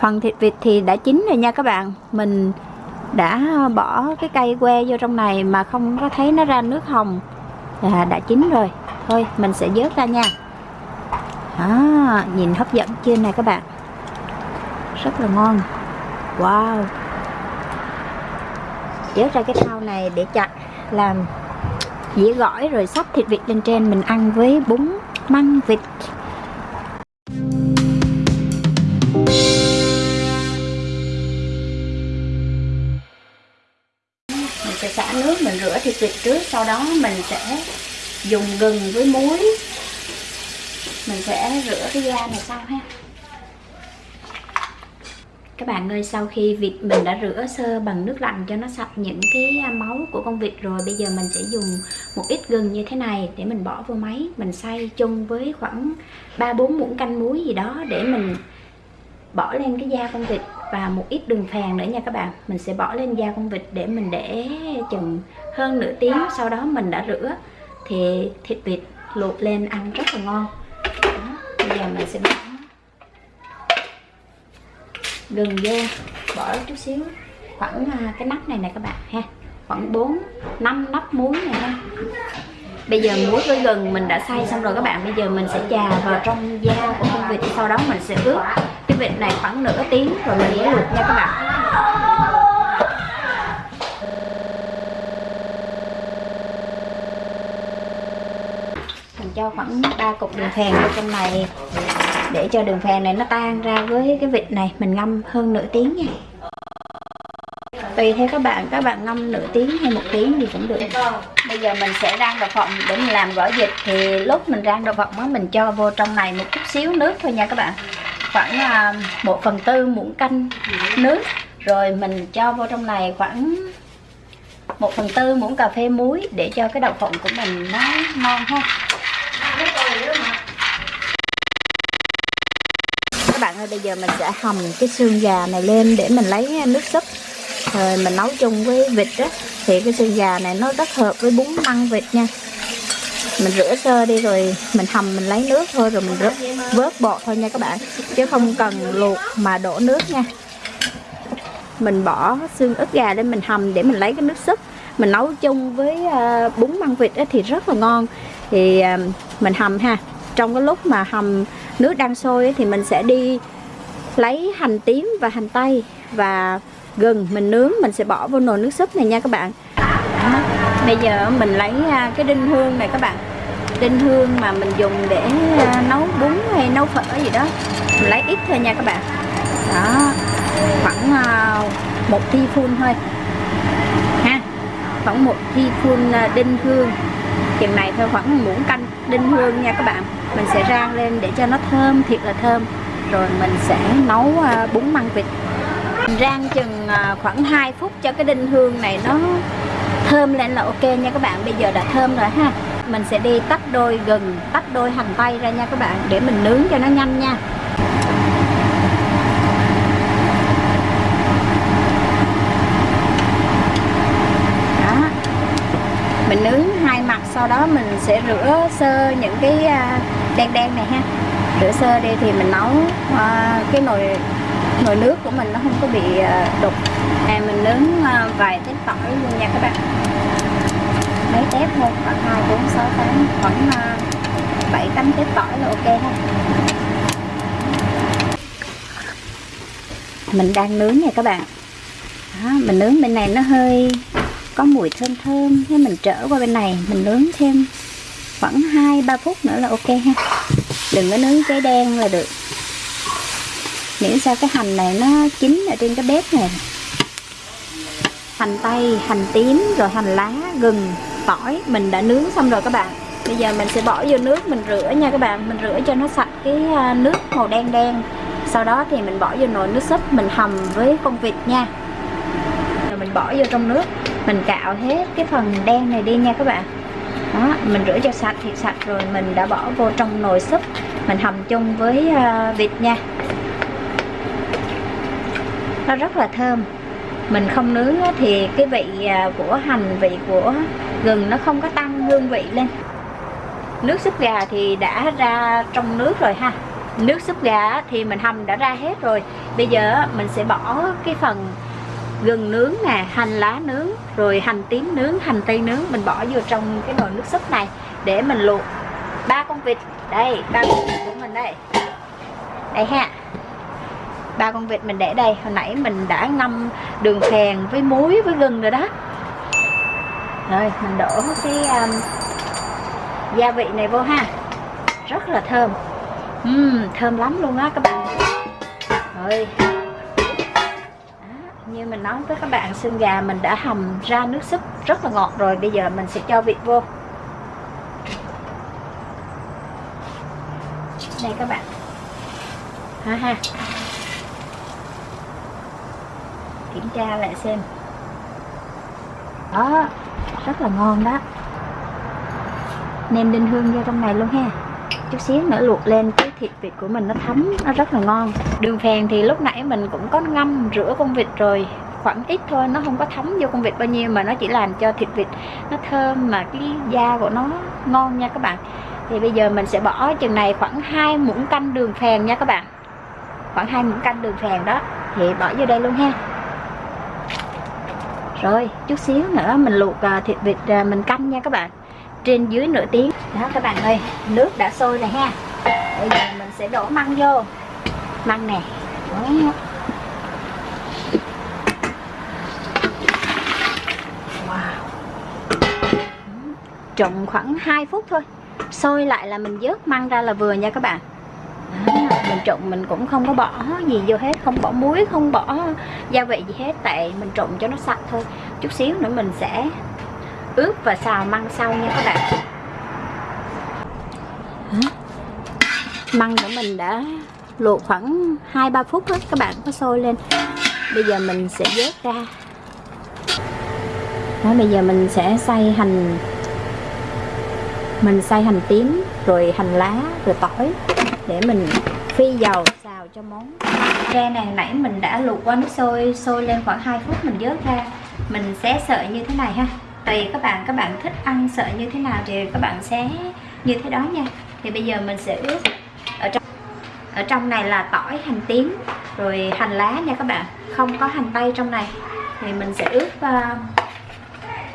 phần thịt vịt thì đã chín rồi nha các bạn. Mình đã bỏ cái cây que vô trong này mà không có thấy nó ra nước hồng. Là đã chín rồi. Thôi mình sẽ vớt ra nha. À, nhìn hấp dẫn chưa này các bạn? Rất là ngon. Wow. Vớt ra cái thau này để chặt làm dĩa gỏi rồi sắp thịt vịt lên trên. Mình ăn với bún măng vịt. Sẽ xả nước mình rửa thịt vịt trước, sau đó mình sẽ dùng gừng với muối. Mình sẽ rửa cái da này sau ha. Các bạn ơi, sau khi vịt mình đã rửa sơ bằng nước lạnh cho nó sạch những cái à, máu của con vịt rồi, bây giờ mình sẽ dùng một ít gừng như thế này để mình bỏ vô máy. Mình xay chung với khoảng 3-4 muỗng canh muối gì đó để mình bỏ lên cái da con vịt và một ít đường phèn nữa nha các bạn. Mình sẽ bỏ lên da con vịt để mình để chừng hơn nửa tiếng. Sau đó mình đã rửa thì thịt vịt luộc lên ăn rất là ngon. Đó, bây giờ mình sẽ bỏ gừng vô bỏ chút xíu khoảng à, cái nắp này nè các bạn ha. Khoảng 4 5 nắp muối này ha. Bây giờ muối với gừng mình đã xay xong rồi các bạn. Bây giờ mình sẽ chà vào trong da của con vịt sau đó mình sẽ ướp cái vịt này khoảng nửa tiếng rồi mình mới luộc nha các bạn. Mình cho khoảng 3 cục đường phèn vào trong này để cho đường phèn này nó tan ra với cái vịt này. Mình ngâm hơn nửa tiếng nha. Tùy theo các bạn các bạn ngâm nửa tiếng hay một tiếng thì cũng được. Bây giờ mình sẽ rang đậu phộng để mình làm gỏi vịt. Thì lúc mình rang đậu phộng á, mình cho vô trong này một chút xíu nước thôi nha các bạn khoảng à, một phần tư muỗng canh nước rồi mình cho vô trong này khoảng một phần tư muỗng cà phê muối để cho cái đậu phộng của mình nó ngon ha các bạn ơi, bây giờ mình sẽ hầm cái xương gà này lên để mình lấy nước súp. Rồi mình nấu chung với vịt á. Thì cái xương gà này nó rất hợp với bún măng vịt nha mình rửa sơ đi rồi mình hầm mình lấy nước thôi rồi mình rớt, vớt bọt thôi nha các bạn. Chứ không cần luộc mà đổ nước nha. Mình bỏ xương ức gà lên mình hầm để mình lấy cái nước súp. Mình nấu chung với ờ, bún măng vịt thì rất là ngon. Thì ờ, mình hầm ha. Trong cái lúc mà hầm nước đang sôi thì mình sẽ đi lấy hành tím và hành tây và gừng mình nướng mình sẽ bỏ vô nồi nước súp này nha các bạn. Bây giờ mình lấy ờ, cái đinh hương này các bạn đinh hương mà mình dùng để à, nấu bún hay nấu phở gì đó. Mình lấy ít thôi nha các bạn. Đó, khoảng à, một thi phun thôi. Ha, khoảng một thi phun à, đinh hương. Chừng này thôi, khoảng muỗng canh đinh hương nha các bạn. Mình sẽ rang lên để cho nó thơm, thiệt là thơm. Rồi mình sẽ nấu bún măng vịt. Rang chừng khoảng 2 phút cho cái đinh hương này nó thơm lên là ok nha các bạn. Bây giờ đã thơm rồi ha mình sẽ đi tách đôi gừng tách đôi hành tây ra nha các bạn để mình nướng cho nó nhanh nha. Đó. Mình nướng hai mặt sau đó mình sẽ rửa sơ những cái à, đen đen này ha. Rửa sơ đi thì mình nấu à, cái nồi nồi nước của mình nó không có bị à, đục. À, mình nướng vài tép tỏi luôn nha các bạn mấy tép thôi. Khoảng hai bốn sáu tám khoảng ờ, bảy tám tép tỏi là ok ha mình đang nướng nha các bạn. Đó, mình nướng bên này nó hơi có mùi thơm thơm thế mình trở qua bên này mình nướng thêm khoảng 2-3 phút nữa là ok ha. Đừng có nướng cháy đen là được. Miễn sao cái hành này nó chín ở trên cái bếp này. Hành tây hành tím rồi hành lá gừng tỏi, mình đã nướng xong rồi các bạn. Bây giờ mình sẽ bỏ vô nước, mình rửa nha các bạn. Mình rửa cho nó sạch cái à, nước màu đen đen. Sau đó thì mình bỏ vô nồi nước súp, mình hầm với con vịt nha. Rồi mình bỏ vô trong nước. Mình cạo hết cái phần đen này đi nha các bạn. Đó, mình rửa cho sạch thì sạch rồi mình đã bỏ vô trong nồi súp. Mình hầm chung với à, vịt nha. Nó rất là thơm. Mình không nướng thì cái vị à, của hành, vị của gừng nó không có tăng hương vị lên. Nước súp gà thì đã ra trong nước rồi ha. Nước súp gà thì mình hầm đã ra hết rồi. Bây giờ mình sẽ bỏ cái phần gừng nướng nè, hành lá nướng, rồi hành tím nướng, hành tây nướng, mình bỏ vô trong cái nồi nước súp này để mình luộc. Ba con vịt, đây, ba con vịt của mình đây. Đây ha. Ba con vịt mình để đây. Hồi nãy mình đã ngâm đường phèn với muối, với gừng rồi đó rồi mình đổ cái um, gia vị này vô ha. Rất là thơm. Uhm, thơm lắm luôn á các bạn. Rồi. Như mình nói với các bạn xương gà mình đã hầm ra nước súp rất là ngọt rồi bây giờ mình sẽ cho vịt vô. Này các bạn. Ha ha. Kiểm tra lại xem đó, rất là ngon đó. Nêm đinh hương vô trong này luôn ha. Chút xíu nữa luộc lên cái thịt vịt của mình nó thấm, nó rất là ngon. Đường phèn thì lúc nãy mình cũng có ngâm rửa con vịt rồi, khoảng ít thôi, nó không có thấm vô con vịt bao nhiêu mà nó chỉ làm cho thịt vịt nó thơm mà cái da của nó ngon nha các bạn. Thì bây giờ mình sẽ bỏ chừng này khoảng hai muỗng canh đường phèn nha các bạn. Khoảng hai muỗng canh đường phèn đó. Thì bỏ vô đây luôn ha rồi, chút xíu nữa mình luộc à, thịt vịt à, mình canh nha các bạn. Trên dưới nửa tiếng. Đó, các bạn ơi, nước đã sôi rồi ha. Bây giờ mình sẽ đổ măng vô. Măng nè. Wow. Ừ, trộn khoảng 2 phút thôi. Sôi lại là mình vớt măng ra là vừa nha các bạn mình trộn mình cũng không có bỏ gì vô hết không bỏ muối không bỏ gia vị gì hết tại mình trộn cho nó sạch thôi. Chút xíu nữa mình sẽ ướp và xào măng sau nha các bạn. Măng của mình đã luộc khoảng 2-3 phút hết các bạn có sôi lên. Bây giờ mình sẽ vớt ra. Đó, bây giờ mình sẽ xay hành mình xay hành tím rồi hành lá rồi tỏi để mình phi dầu xào cho món. Tre này nãy mình đã luộc qua nước sôi sôi lên khoảng 2 phút mình vớt ra. Mình xé sợi như thế này ha. Tùy các bạn các bạn thích ăn sợi như thế nào thì các bạn xé như thế đó nha. Thì bây giờ mình sẽ ướp. Ở trong ở trong này là tỏi hành tím rồi hành lá nha các bạn. Không có hành tây trong này. Thì mình sẽ ướp uh,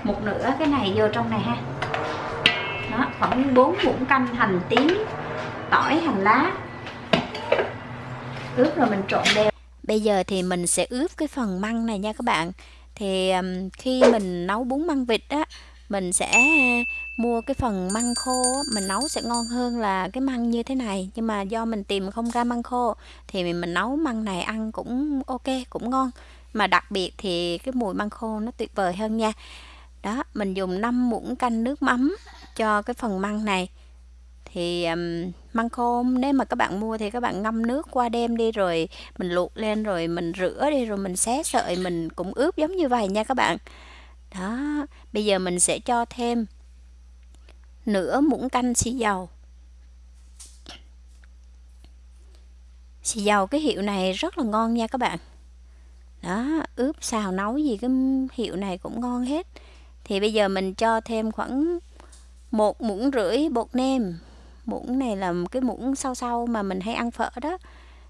một nửa cái này vô trong này ha. Đó khoảng 4 muỗng canh hành tím tỏi hành lá ướp rồi mình trộn đều. Bây giờ thì mình sẽ ướp cái phần măng này nha các bạn. Thì um, khi mình nấu bún măng vịt á mình sẽ mua cái phần măng khô mình nấu sẽ ngon hơn là cái măng như thế này. Nhưng mà do mình tìm không ra măng khô thì mình, mình nấu măng này ăn cũng ok cũng ngon. Mà đặc biệt thì cái mùi măng khô nó tuyệt vời hơn nha. Đó mình dùng 5 muỗng canh nước mắm cho cái phần măng này thì um, măng khô nếu mà các bạn mua thì các bạn ngâm nước qua đêm đi rồi mình luộc lên rồi mình rửa đi rồi mình xé sợi mình cũng ướp giống như vậy nha các bạn. Đó bây giờ mình sẽ cho thêm nửa muỗng canh xì dầu. Xì dầu cái hiệu này rất là ngon nha các bạn. Đó ướp xào nấu gì cái hiệu này cũng ngon hết. Thì bây giờ mình cho thêm khoảng một muỗng rưỡi bột nêm muỗng này là cái muỗng sau sau mà mình hay ăn phở đó.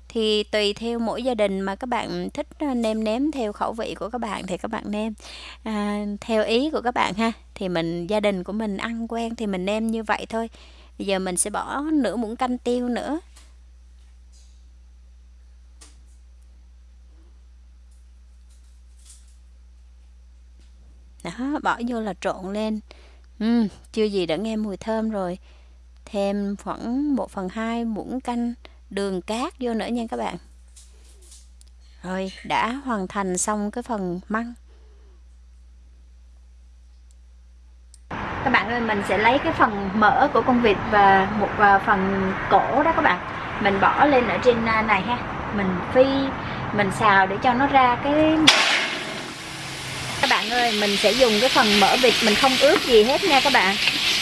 Thì tùy theo mỗi gia đình mà các bạn thích ờ, nêm nếm theo khẩu vị của các bạn thì các bạn nêm. À, theo ý của các bạn ha thì mình gia đình của mình ăn quen thì mình nêm như vậy thôi. Bây giờ mình sẽ bỏ nửa muỗng canh tiêu nữa. Đó bỏ vô là trộn lên. Uhm, chưa gì đã nghe mùi thơm rồi thêm khoảng 1 phần 2 muỗng canh đường cát vô nữa nha các bạn. Rồi, đã hoàn thành xong cái phần măng. Các bạn ơi, mình sẽ lấy cái phần mỡ của con vịt và một à, phần cổ đó các bạn. Mình bỏ lên ở trên à, này ha. Mình phi, mình xào để cho nó ra cái bạn ơi, mình sẽ dùng cái phần mỡ vịt, mình không ướp gì hết nha các bạn.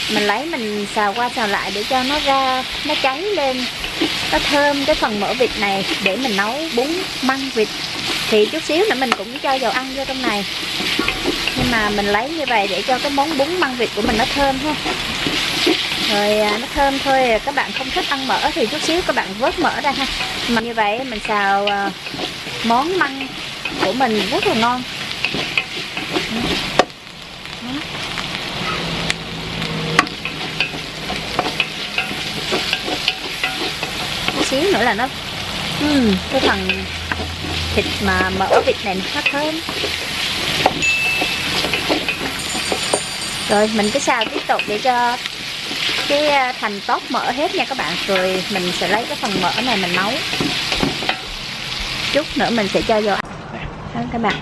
Mình lấy, mình xào qua xào lại để cho nó ra, nó cháy lên. Nó thơm cái phần mỡ vịt này để mình nấu bún măng vịt. Thì chút xíu nữa mình cũng cho dầu ăn vô trong này. Nhưng mà mình lấy như vậy để cho cái món bún măng vịt của mình nó thơm ha. Rồi à, nó thơm thôi à, các bạn không thích ăn mỡ thì chút xíu các bạn vớt mỡ ra ha. Mà như vậy mình xào à, món măng của mình rất là ngon. Xíu nữa là nó uhm, cái phần thịt mà mỡ vịt này nó thơm. Rồi mình cứ xào tiếp tục để cho cái à, thành tốt mỡ hết nha các bạn. Rồi mình sẽ lấy cái phần mỡ này mình nấu. Chút nữa mình sẽ cho vô đó các bạn.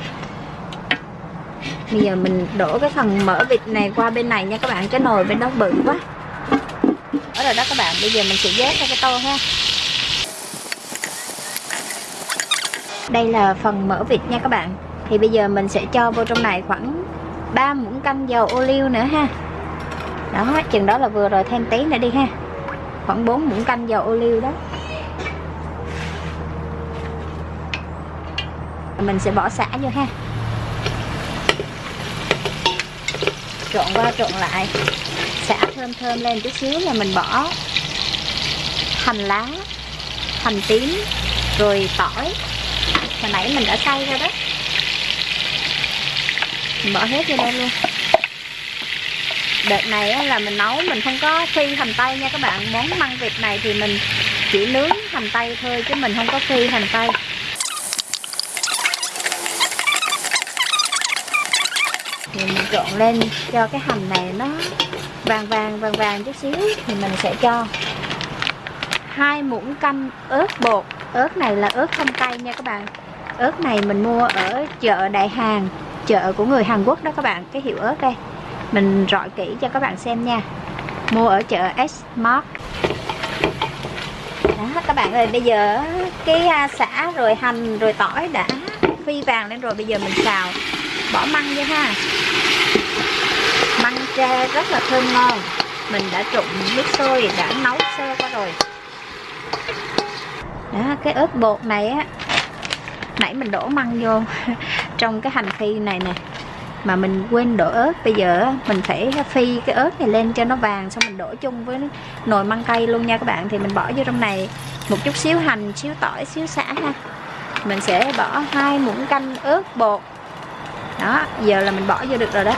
Bây giờ mình đổ cái phần mỡ vịt này qua bên này nha các bạn. Cái nồi bên đó bự quá. Đó rồi đó các bạn. Bây giờ mình sẽ vớt ra cái tô ha đây là phần mỡ vịt nha các bạn. Thì bây giờ mình sẽ cho vô trong này khoảng 3 muỗng canh dầu ô liu nữa ha. Đó, chừng đó là vừa rồi thêm tí nữa đi ha. Khoảng 4 muỗng canh dầu ô liu đó. Mình sẽ bỏ xả vô ha. Trộn qua trộn lại. Xả thơm thơm lên chút xíu là mình bỏ hành lá, hành tím, rồi tỏi hồi nãy mình đã xay ra đó. Mình bỏ hết vô đây luôn. Đợt này là mình nấu, mình không có phi hành tây nha các bạn. Món măng vịt này thì mình chỉ nướng hành tây thôi chứ mình không có phi hành tây. Thì mình trộn lên cho cái hành này nó vàng vàng vàng vàng chút xíu thì mình sẽ cho hai muỗng canh ớt bột. Ớt này là ớt không cay nha các bạn ớt này mình mua ở chợ Đại Hàng, chợ của người Hàn Quốc đó các bạn, cái hiệu ớt đây. Mình rọi kỹ cho các bạn xem nha. Mua ở chợ S-Mart. Đó, các bạn ơi, bây giờ cái à, xả rồi hành rồi tỏi đã phi vàng lên rồi, bây giờ mình xào. Bỏ măng vô ha. Măng tre rất là thơm ngon. Mình đã trụng nước sôi, đã nấu sơ qua rồi. Đó, cái ớt bột này á nãy mình đổ măng vô trong cái hành phi này nè. Mà mình quên đổ ớt. Bây giờ mình phải phi cái ớt này lên cho nó vàng, xong mình đổ chung với nồi măng cây luôn nha các bạn. Thì mình bỏ vô trong này một chút xíu hành, xíu tỏi, xíu xả ha. Mình sẽ bỏ hai muỗng canh ớt bột. Đó, giờ là mình bỏ vô được rồi đó.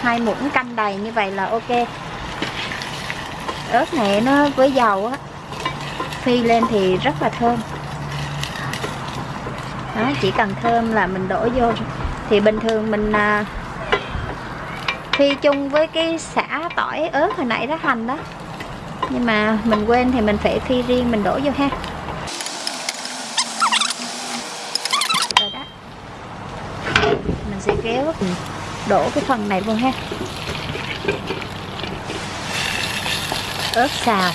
Hai muỗng canh đầy như vậy là ok. Ớt này nó với dầu á, phi lên thì rất là thơm đó chỉ cần thơm là mình đổ vô. Thì bình thường mình à, phi chung với cái xả tỏi ớt hồi nãy đó hành đó. Nhưng mà mình quên thì mình phải phi riêng mình đổ vô ha. Rồi đó. Mình sẽ kéo đổ cái phần này vô ha. Ớt xào.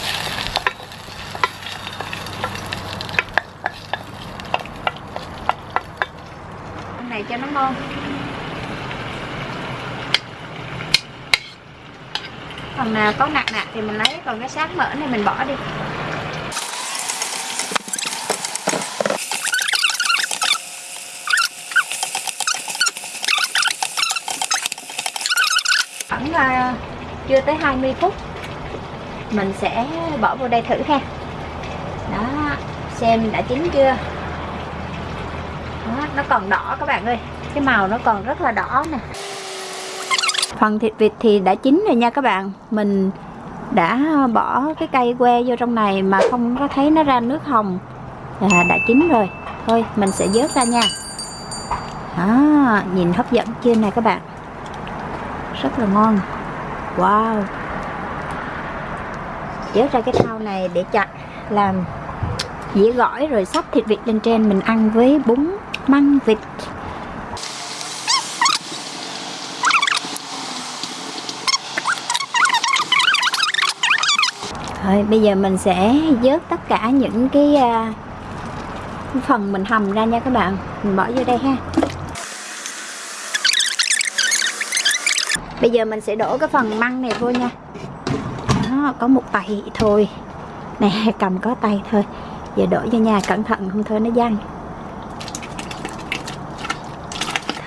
Nó ngon phần nào có nặng nặng thì mình lấy còn cái sáng mỡ này mình bỏ đi. Khoảng uh, chưa tới 20 phút mình sẽ bỏ vô đây thử ha. Đó xem đã chín chưa? Nó còn đỏ các bạn ơi. Cái màu nó còn rất là đỏ nè. Phần thịt vịt thì đã chín rồi nha các bạn. Mình đã bỏ cái cây que vô trong này mà không có thấy nó ra nước hồng. Là đã chín rồi. Thôi mình sẽ vớt ra nha. Đó, nhìn hấp dẫn chưa nè các bạn? Rất là ngon. Wow. Vớt ra cái thau này để chặt làm dĩa gỏi rồi sắp thịt vịt lên trên mình ăn với bún măng vịt. Rồi bây giờ mình sẽ vớt tất cả những cái uh, phần mình hầm ra nha các bạn. Mình bỏ vô đây ha. Bây giờ mình sẽ đổ cái phần măng này vô nha. Đó, có một tay thôi. Nè cầm có tay thôi. Giờ đổ vô nhà cẩn thận không thôi nó văng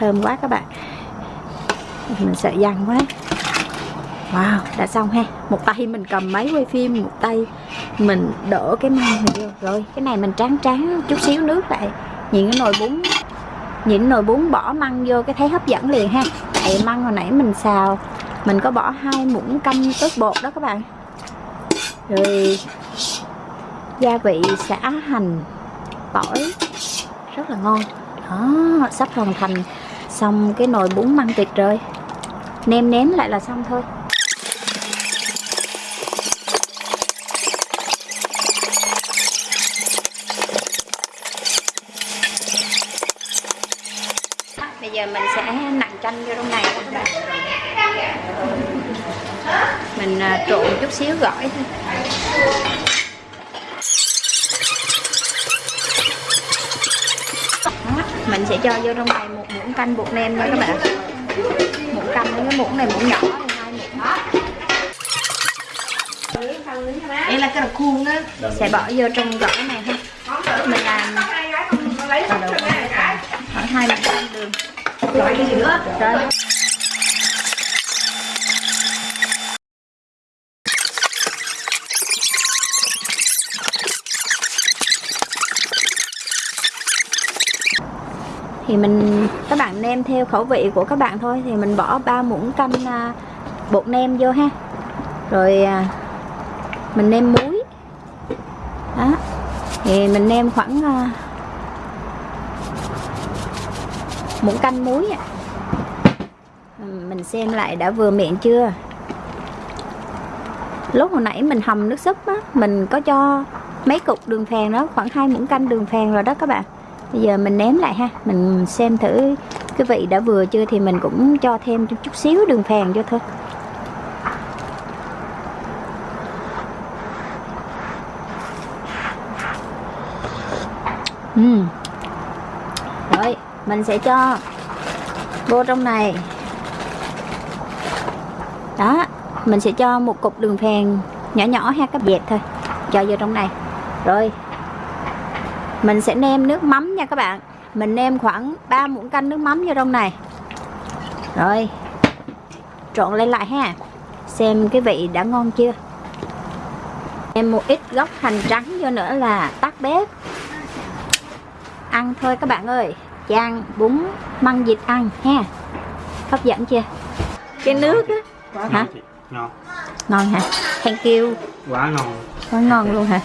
Thơm quá các bạn. Mình sợ dằn quá. Wow, đã xong ha. Một tay mình cầm máy quay phim Một tay mình đổ cái măng này vô. Rồi, cái này mình tráng tráng chút xíu nước lại. Nhìn cái nồi bún nhìn nồi bún bỏ măng vô cái thấy hấp dẫn liền ha. Tại măng hồi nãy mình xào mình có bỏ hai muỗng canh ớt bột đó các bạn. Rồi gia vị xả hành tỏi. Rất là ngon. Đó sắp hoàn thành xong cái nồi bún măng thịt rồi. Nêm nếm lại là xong thôi. Bây giờ mình sẽ nặn chanh vô trong này. Các bạn mình à, trộn chút xíu gỏi thôi mình sẽ cho vô trong này một muỗng canh bột nêm nha các bạn. Muỗng canh cái muỗng này muỗng nhỏ hai muỗng. Đây là cái là khuôn á. Sẽ bỏ vô trong gỏi này ha. Mình làm khoảng hai muỗng canh đường. Rồi cái gì nữa rồi thì mình các bạn nêm theo khẩu vị của các bạn thôi thì mình bỏ 3 muỗng canh à, bột nêm vô ha. Rồi à, mình nêm muối. Đó thì mình nêm khoảng à, muỗng canh muối mình xem lại đã vừa miệng chưa? Lúc hồi nãy mình hầm nước súp á mình có cho mấy cục đường phèn đó khoảng hai muỗng canh đường phèn rồi đó các bạn bây giờ mình nếm lại ha mình xem thử cái vị đã vừa chưa thì mình cũng cho thêm chút xíu đường phèn cho thôi. Ừ, rồi mình sẽ cho vô trong này. Đó mình sẽ cho một cục đường phèn nhỏ nhỏ ha các dẹp thôi cho vô trong này. Rồi mình sẽ nêm nước mắm nha các bạn. Mình nêm khoảng 3 muỗng canh nước mắm vô trong này. Rồi trộn lên lại ha. Xem cái vị đã ngon chưa. Em một ít gốc hành trắng vô nữa là tắt bếp. Ăn thôi các bạn ơi. Chan bún măng vịt ăn ha. Hấp dẫn chưa? Cái nước á. Hả? ngon ngon. Hả? Thank you. Quá ngon. Quá ngon luôn hả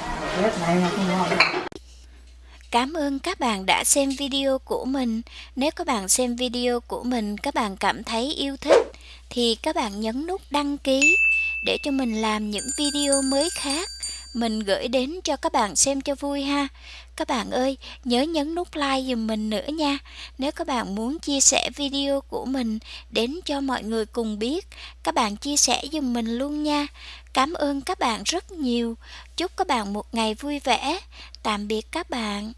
Cảm ơn các bạn đã xem video của mình. Nếu các bạn xem video của mình các bạn cảm thấy yêu thích thì các bạn nhấn nút đăng ký để cho mình làm những video mới khác mình gửi đến cho các bạn xem cho vui ha. Các bạn ơi, nhớ nhấn nút like giùm mình nữa nha. Nếu các bạn muốn chia sẻ video của mình đến cho mọi người cùng biết, các bạn chia sẻ giùm mình luôn nha. Cảm ơn các bạn rất nhiều. Chúc các bạn một ngày vui vẻ. Tạm biệt các bạn.